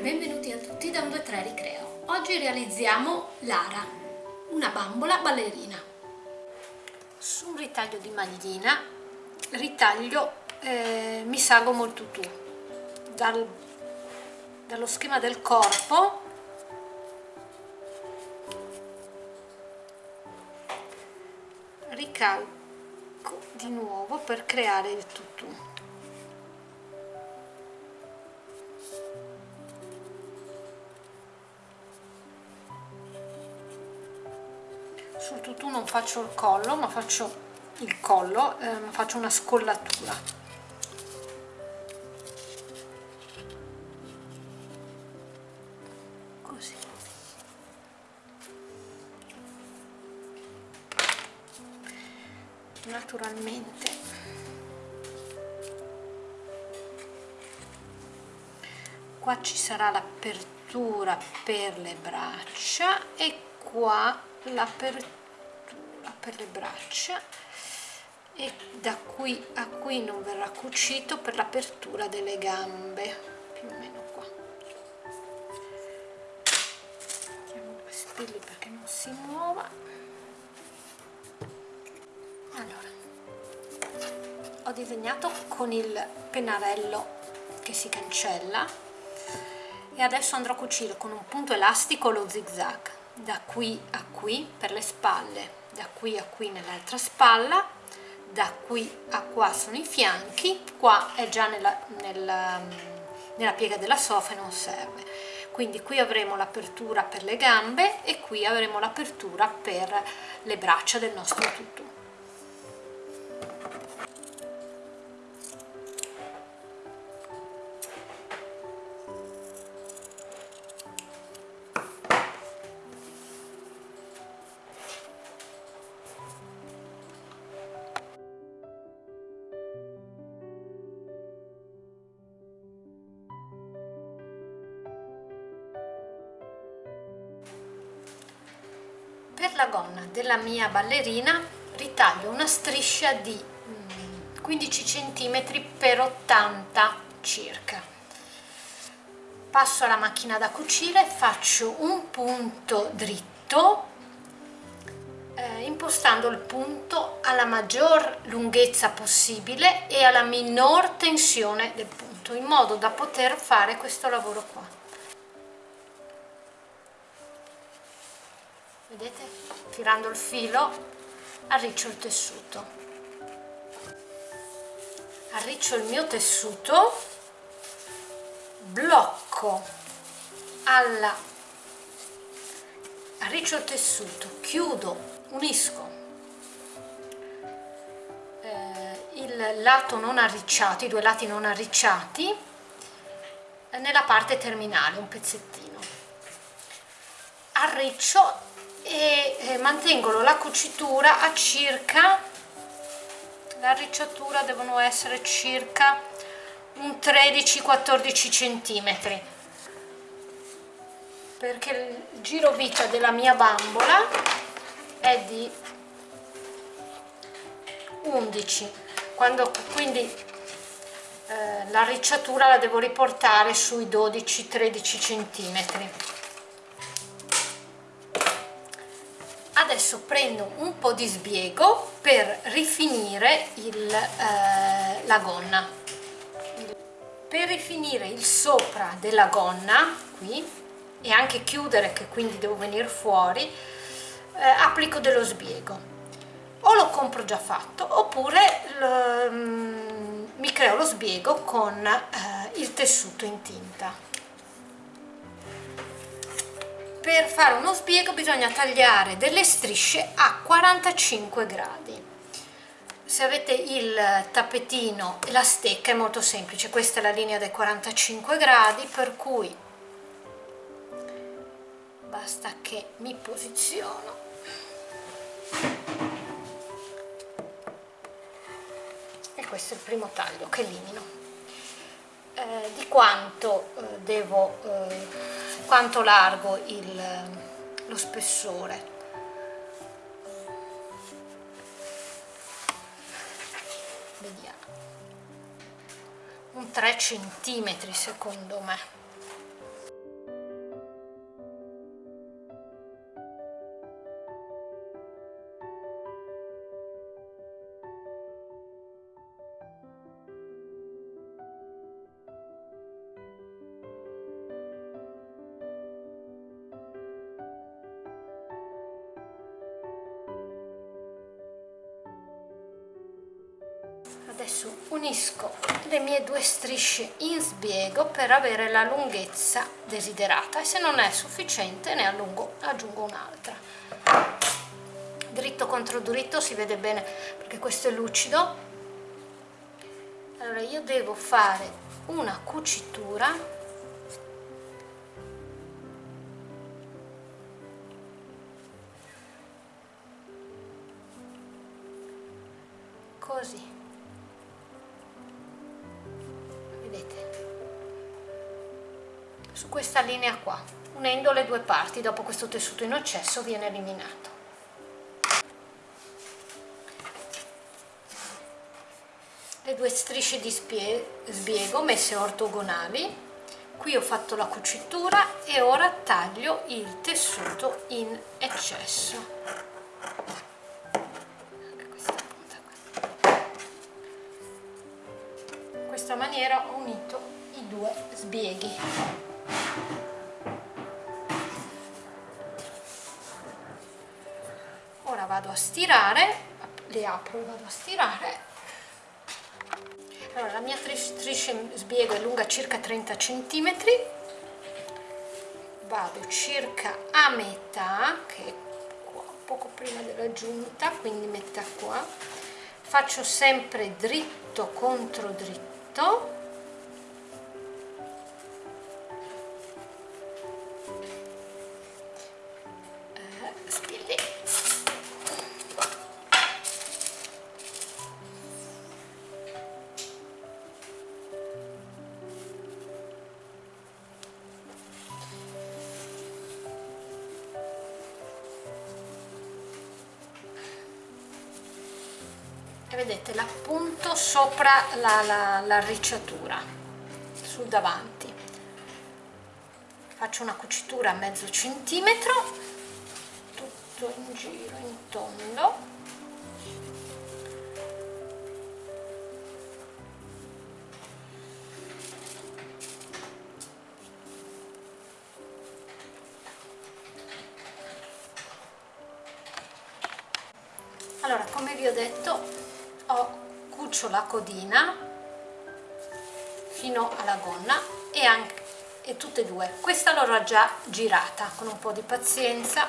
benvenuti a tutti da un 2-3 Ricreo. Oggi realizziamo Lara, una bambola ballerina. Su un ritaglio di maglina, ritaglio eh, mi salgo il tutù, Dal, dallo schema del corpo ricalco di nuovo per creare il tutù. Sul tutù non faccio il collo ma faccio il collo eh, faccio una scollatura. Così. Naturalmente. Qua ci sarà l'apertura per le braccia e qua l'apertura per le braccia e da qui a qui non verrà cucito per l'apertura delle gambe più o meno qua. Mettiamo due spilli perché non si muova. Allora ho disegnato con il pennarello che si cancella e adesso andrò a cucire con un punto elastico lo zig zag da qui a qui per le spalle da qui a qui nell'altra spalla da qui a qua sono i fianchi qua è già nella, nella, nella piega della sofa e non serve. Quindi qui avremo l'apertura per le gambe e qui avremo l'apertura per le braccia del nostro tutù per la gonna della mia ballerina ritaglio una striscia di 15 cm per 80 circa. Passo alla macchina da cucire faccio un punto dritto eh, impostando il punto alla maggior lunghezza possibile e alla minor tensione del punto in modo da poter fare questo lavoro qua vedete tirando il filo arriccio il tessuto. Arriccio il mio tessuto blocco alla arriccio il tessuto chiudo unisco. Eh, il lato non arricciato i due lati non arricciati nella parte terminale un pezzettino. Arriccio e eh, mantengono la cucitura a circa la ricciatura devono essere circa un 13-14 centimetri. Perché il giro vita della mia bambola è di 11 quando quindi eh, la ricciatura la devo riportare sui 12-13 centimetri adesso prendo un po' di sbiego per rifinire il, eh, la gonna. Per rifinire il sopra della gonna qui e anche chiudere che quindi devo venire fuori eh, applico dello sbiego. O lo compro già fatto oppure lo, mm, mi creo lo sbiego con eh, il tessuto in tinta per fare uno sbiego bisogna tagliare delle strisce a 45 gradi. Se avete il tappetino e la stecca è molto semplice questa è la linea dei 45 gradi per cui basta che mi posiziono. E questo è il primo taglio che elimino. Eh, di quanto eh, devo eh, quanto largo il, lo spessore. Vediamo. Un 3 centimetri secondo me unisco le mie due strisce in sbiego per avere la lunghezza desiderata e se non è sufficiente ne allungo, aggiungo un'altra. Dritto contro dritto si vede bene perché questo è lucido. Allora io devo fare una cucitura. Così questa linea qua unendo le due parti dopo questo tessuto in eccesso viene eliminato. Le due strisce di sbiego messe ortogonali. Qui ho fatto la cucitura e ora taglio il tessuto in eccesso. Maniera ho unito i due sbieghi ora vado a stirare le apro vado a stirare. Allora la mia striscia sbiego è lunga circa 30 cm vado circa a metà che è qua poco prima della giunta quindi metà qua. Faccio sempre dritto contro dritto vedete l'appunto sopra l'arricciatura la, la sul davanti. Faccio una cucitura a mezzo centimetro tutto in giro in tondo. Allora come vi ho detto cucio la codina fino alla gonna e anche e tutte e due. Questa l'ho già girata con un po' di pazienza.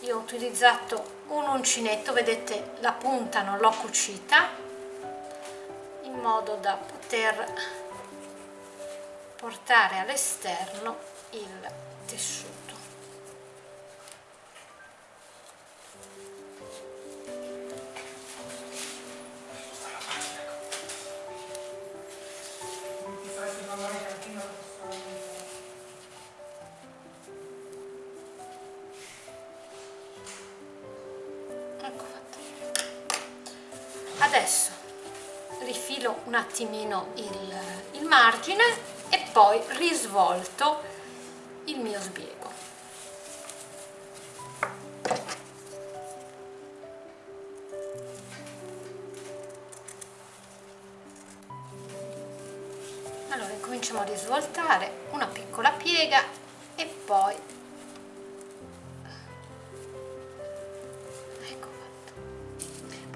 Io ho utilizzato un uncinetto vedete la punta non l'ho cucita in modo da poter portare all'esterno il tessuto adesso rifilo un attimino il, il margine e poi risvolto il mio sbiego allora incominciamo a risvoltare una piccola piega e poi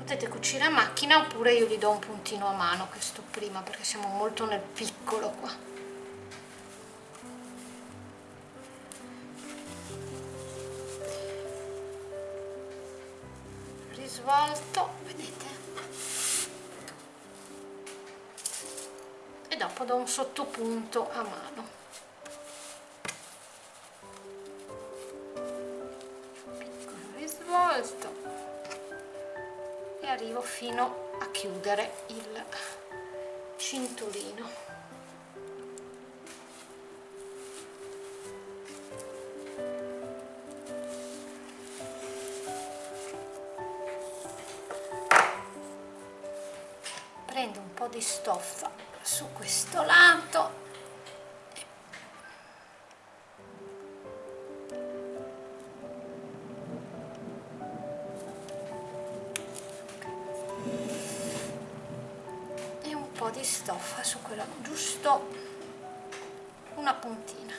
potete cucire a macchina oppure io gli do un puntino a mano questo prima perché siamo molto nel piccolo qua. Risvolto vedete? E dopo do un sottopunto a mano. Piccolo risvolto e arrivo fino a chiudere il cinturino prendo un po' di stoffa su questo lato di stoffa su quella giusto una puntina.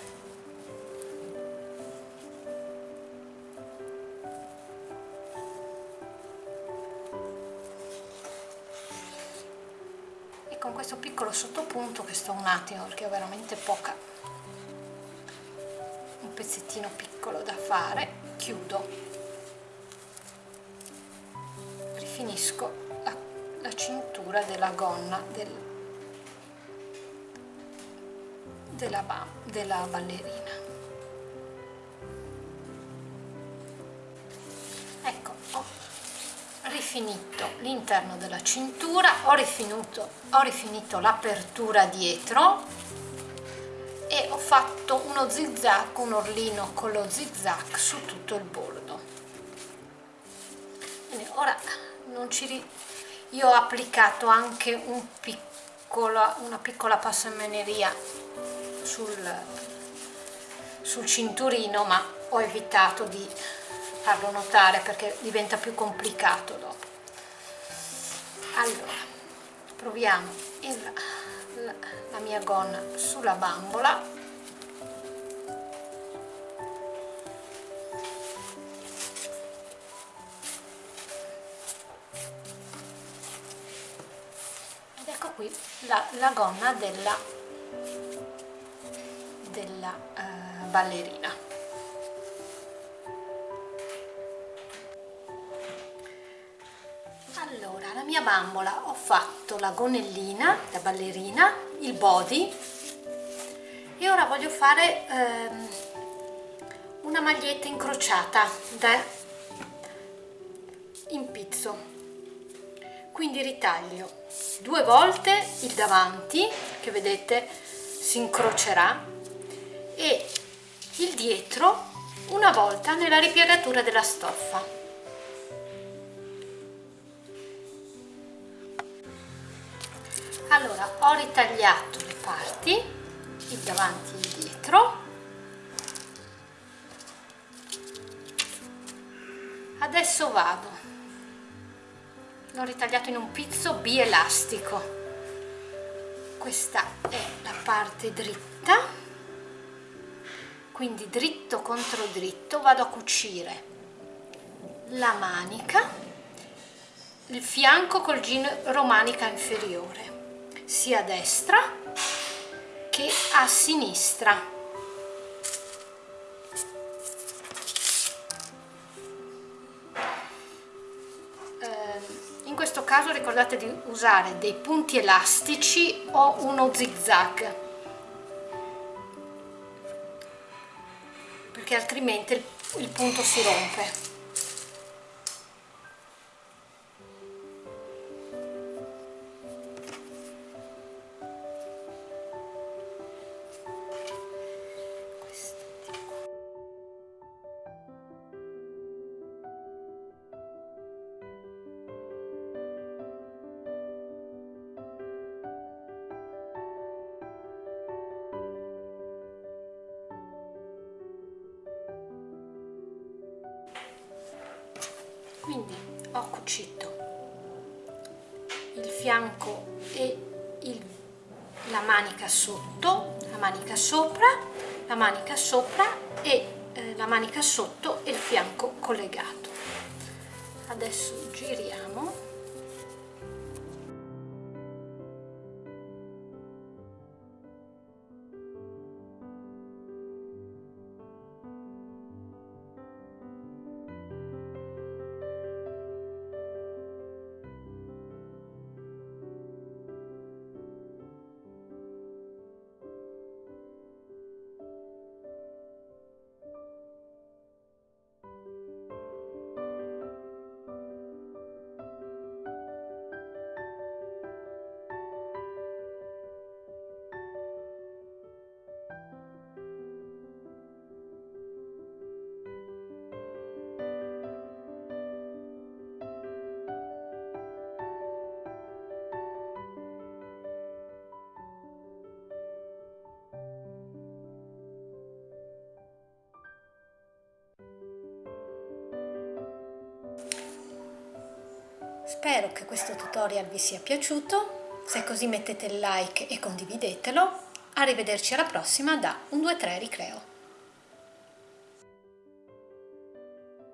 Questo piccolo sottopunto che sto un attimo perché ho veramente poca un pezzettino piccolo da fare chiudo. Rifinisco la, la cintura della gonna del, della, della ballerina rifinito l'interno della cintura, ho rifinito, ho rifinito l'apertura dietro e ho fatto uno zigzag, un orlino con lo zigzag su tutto il bordo. Bene, ora non ci ri... io ho applicato anche un piccolo, una piccola passamaneria sul, sul cinturino ma ho evitato di farlo notare perché diventa più complicato dopo. Allora proviamo il, la, la mia gonna sulla bambola. Ed ecco qui la, la gonna della, della uh, ballerina. Allora la mia bambola ho fatto la gonnellina la ballerina il body e ora voglio fare ehm, una maglietta incrociata da impizzo quindi ritaglio due volte il davanti che vedete si incrocerà e il dietro una volta nella ripiegatura della stoffa. Allora ho ritagliato le parti il davanti e il dietro. Adesso vado. L'ho ritagliato in un pizzo bielastico. Questa è la parte dritta quindi dritto contro dritto vado a cucire la manica il fianco col gin romanica inferiore sia a destra che a sinistra. Ehm, in questo caso ricordate di usare dei punti elastici o uno zigzag. perché altrimenti il punto si rompe cucito il fianco e il, la manica sotto la manica sopra la manica sopra e eh, la manica sotto e il fianco collegato. Adesso giriamo Spero che questo tutorial vi sia piaciuto, se così mettete like e condividetelo. Arrivederci alla prossima da 1, 2, 3 Ricreo.